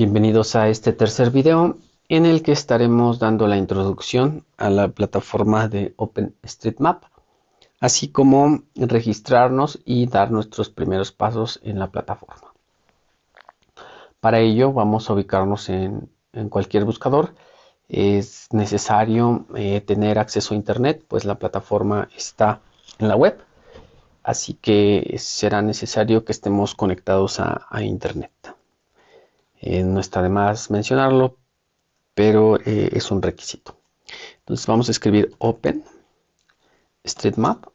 Bienvenidos a este tercer video en el que estaremos dando la introducción a la plataforma de OpenStreetMap, así como registrarnos y dar nuestros primeros pasos en la plataforma. Para ello vamos a ubicarnos en, cualquier buscador. Es necesario eh, tener acceso a internet, pues la plataforma está en la web, así que será necesario que estemos conectados a internet. Eh, no está de más mencionarlo, pero eh, es un requisito. Entonces vamos a escribir Open Map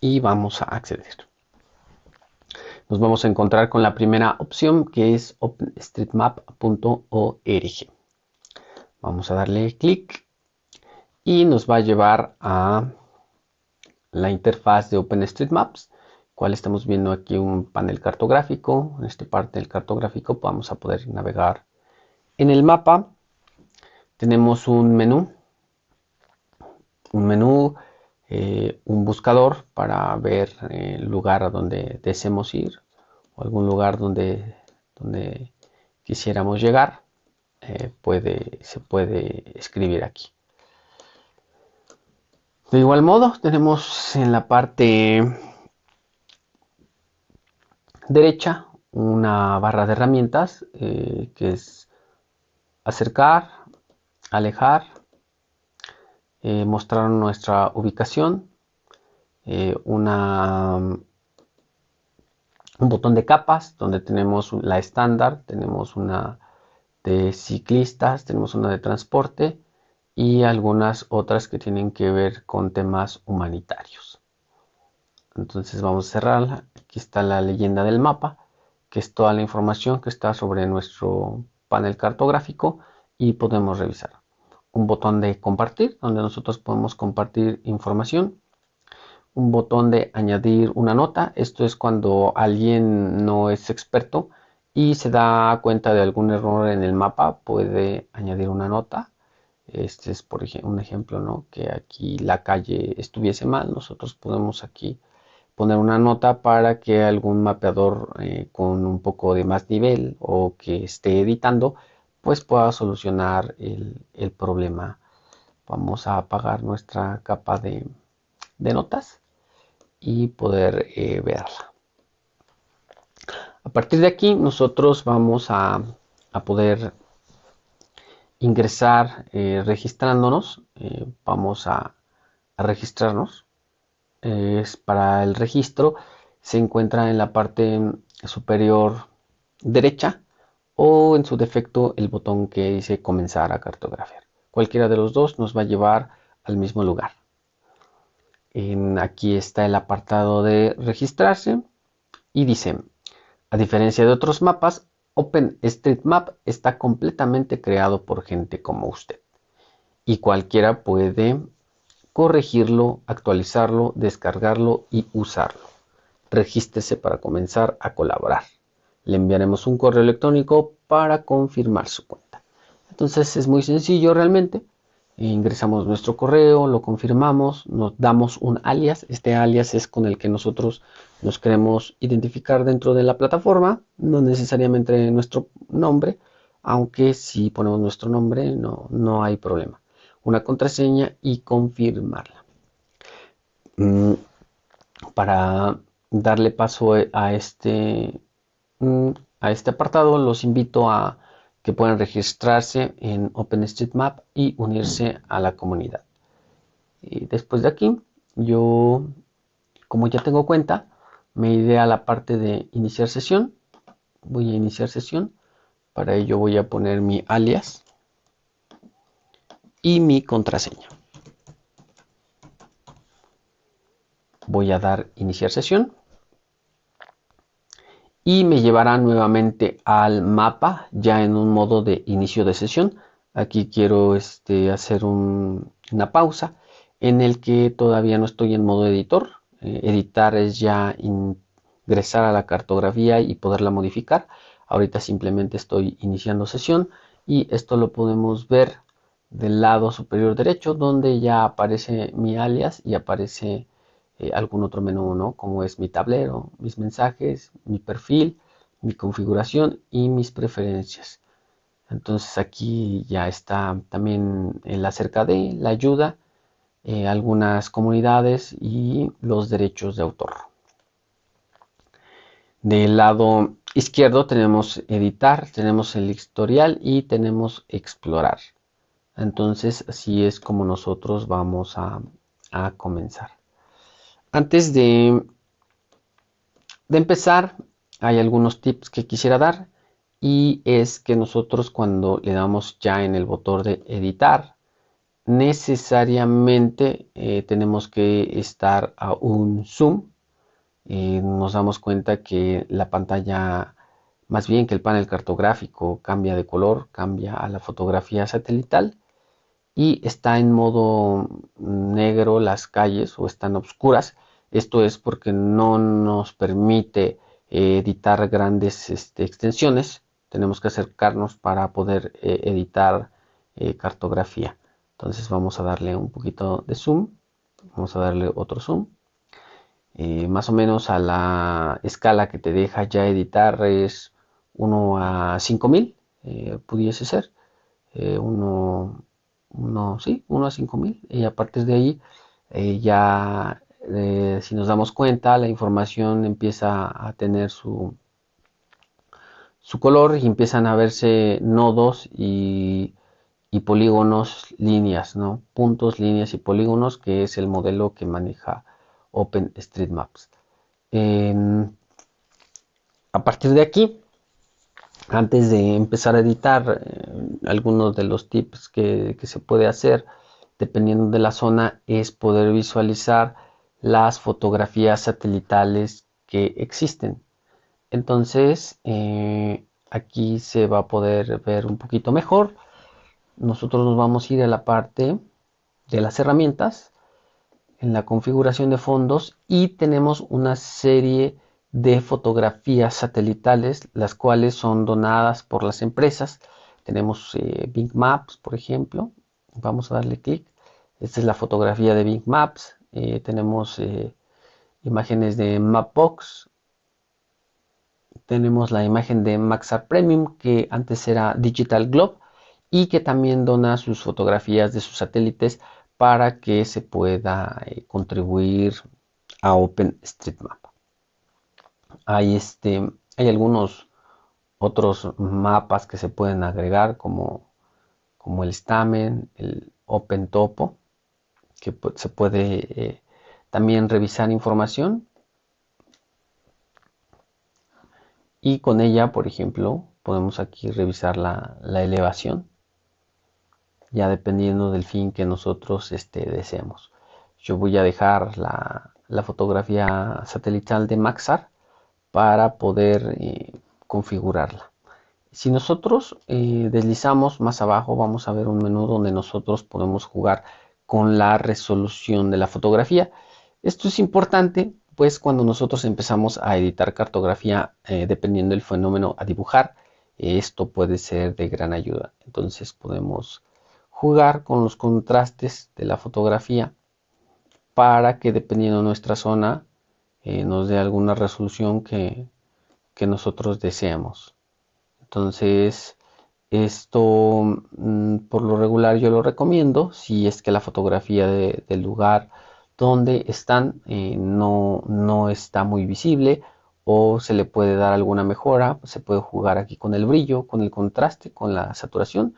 y vamos a acceder. Nos vamos a encontrar con la primera opción que es openstreetmap.org. Vamos a darle clic y nos va a llevar a la interfaz de OpenStreetMaps cual estamos viendo aquí un panel cartográfico. En esta parte del cartográfico vamos a poder navegar en el mapa. Tenemos un menú, un menú, eh, un buscador para ver el lugar a donde deseemos ir o algún lugar donde, donde quisiéramos llegar. Eh, puede, se puede escribir aquí. De igual modo, tenemos en la parte derecha una barra de herramientas eh, que es acercar, alejar, eh, mostrar nuestra ubicación, eh, una, un botón de capas donde tenemos la estándar, tenemos una de ciclistas, tenemos una de transporte y algunas otras que tienen que ver con temas humanitarios. Entonces vamos a cerrarla. Aquí está la leyenda del mapa, que es toda la información que está sobre nuestro panel cartográfico y podemos revisar. Un botón de compartir, donde nosotros podemos compartir información. Un botón de añadir una nota. Esto es cuando alguien no es experto y se da cuenta de algún error en el mapa, puede añadir una nota. Este es por ejemplo un ejemplo, ¿no? Que aquí la calle estuviese mal. Nosotros podemos aquí poner una nota para que algún mapeador eh, con un poco de más nivel o que esté editando pues pueda solucionar el, problema. Vamos a apagar nuestra capa de, notas y poder eh, verla. A partir de aquí nosotros vamos a, poder ingresar eh, registrándonos vamos a registrarnos es para el registro se encuentra en la parte superior derecha o en su defecto el botón que dice comenzar a cartografiar. Cualquiera de los dos nos va a llevar al mismo lugar. En, aquí está el apartado de registrarse y dice, a diferencia de otros mapas, OpenStreetMap está completamente creado por gente como usted y cualquiera puede corregirlo, actualizarlo, descargarlo y usarlo. Regístrese para comenzar a colaborar. Le enviaremos un correo electrónico para confirmar su cuenta. Entonces es muy sencillo realmente. Ingresamos nuestro correo, lo confirmamos, nos damos un alias. Este alias es con el que nosotros nos queremos identificar dentro de la plataforma, no necesariamente nuestro nombre, aunque si ponemos nuestro nombre no, no hay problema una contraseña y confirmarla. Mm, para darle paso a este, mm, a este apartado, los invito a que puedan registrarse en OpenStreetMap y unirse a la comunidad. Y después de aquí, yo, como ya tengo cuenta, me iré a la parte de iniciar sesión. Voy a iniciar sesión. Para ello voy a poner mi alias y mi contraseña. Voy a dar iniciar sesión y me llevará nuevamente al mapa ya en un modo de inicio de sesión. Aquí quiero este, hacer una pausa en el que todavía no estoy en modo editor. Eh, editar es ya ingresar a la cartografía y poderla modificar. Ahorita simplemente estoy iniciando sesión y esto lo podemos ver del lado superior derecho donde ya aparece mi alias y aparece eh, algún otro menú, ¿no? Como es mi tablero, mis mensajes, mi perfil, mi configuración y mis preferencias. Entonces aquí ya está también el acerca de la ayuda, eh, algunas comunidades y los derechos de autor. Del lado izquierdo tenemos editar, tenemos el historial y tenemos explorar. Entonces así es como nosotros vamos a, comenzar. Antes de, empezar, hay algunos tips que quisiera dar y es que nosotros cuando le damos ya en el botón de editar, necesariamente eh, tenemos que estar a un zoom eh, nos damos cuenta que la pantalla, más bien que el panel cartográfico cambia de color, cambia a la fotografía satelital y está en modo negro las calles o están oscuras. Esto es porque no nos permite eh, editar grandes este, extensiones. Tenemos que acercarnos para poder eh, editar cartografía. Entonces vamos a darle un poquito de zoom. Vamos a darle otro zoom eh, más o menos a la escala que te deja ya editar es 1 a 5000, eh, pudiese ser. 1, eh, sí, 1 a 5000. Y a partir de ahí, ya si nos damos cuenta, la información empieza a tener su, su color y empiezan a verse nodos y, y polígonos, líneas, ¿no? Puntos, líneas y polígonos, que es el modelo que maneja OpenStreetMaps. a partir de aquí, antes de empezar a editar, eh, algunos de los tips que, se puede hacer, dependiendo de la zona, es poder visualizar las fotografías satelitales que existen. Entonces, eh, aquí se va a poder ver un poquito mejor. Nosotros nos vamos a ir a la parte de las herramientas en la configuración de fondos y tenemos una serie de fotografías satelitales, las cuales son donadas por las empresas. Tenemos eh, Bing Maps, por ejemplo. Vamos a darle clic. Esta es la fotografía de Bing Maps. Eh, tenemos eh, imágenes de Mapbox. Tenemos la imagen de Maxar Premium, que antes era Digital Globe y que también dona sus fotografías de sus satélites para que se pueda eh, contribuir a OpenStreetMap. Hay, este, hay algunos otros mapas que se pueden agregar como, como el Stamen, el OpenTopo, que se puede eh, también revisar información. Y con ella, por ejemplo, podemos aquí revisar la elevación ya dependiendo del fin que nosotros este, deseemos. Yo voy a dejar la, fotografía satelital de Maxar para poder eh, configurarla. Si nosotros eh, deslizamos más abajo, vamos a ver un menú donde nosotros podemos jugar con la resolución de la fotografía. Esto es importante, pues cuando nosotros empezamos a editar cartografía, eh, dependiendo del fenómeno a dibujar, esto puede ser de gran ayuda. Entonces podemos jugar con los contrastes de la fotografía para que dependiendo de nuestra zona eh, nos dé alguna resolución que, nosotros deseamos. Entonces, esto mm, por lo regular yo lo recomiendo si es que la fotografía del lugar donde están eh, no, no está muy visible o se le puede dar alguna mejora. Se puede jugar aquí con el brillo, con el contraste, con la saturación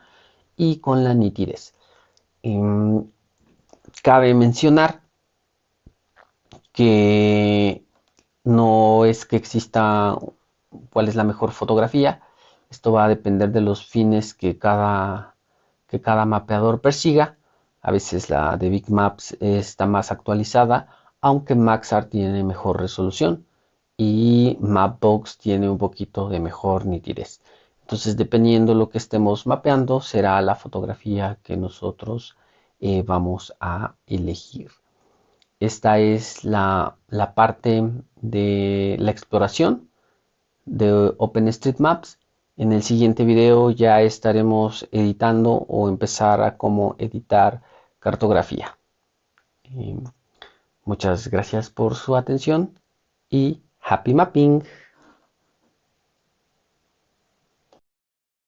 y con la nitidez. Em, cabe mencionar que no es que exista cuál es la mejor fotografía. Esto va a depender de los fines que cada, que cada mapeador persiga. A veces la de Big Maps está más actualizada, aunque Maxart tiene mejor resolución y Mapbox tiene un poquito de mejor nitidez. Entonces, dependiendo de lo que estemos mapeando, será la fotografía que nosotros eh, vamos a elegir. Esta es la, parte de la exploración de OpenStreetMaps. En el siguiente video ya estaremos editando o empezar a cómo editar cartografía. muchas gracias por su atención y happy mapping.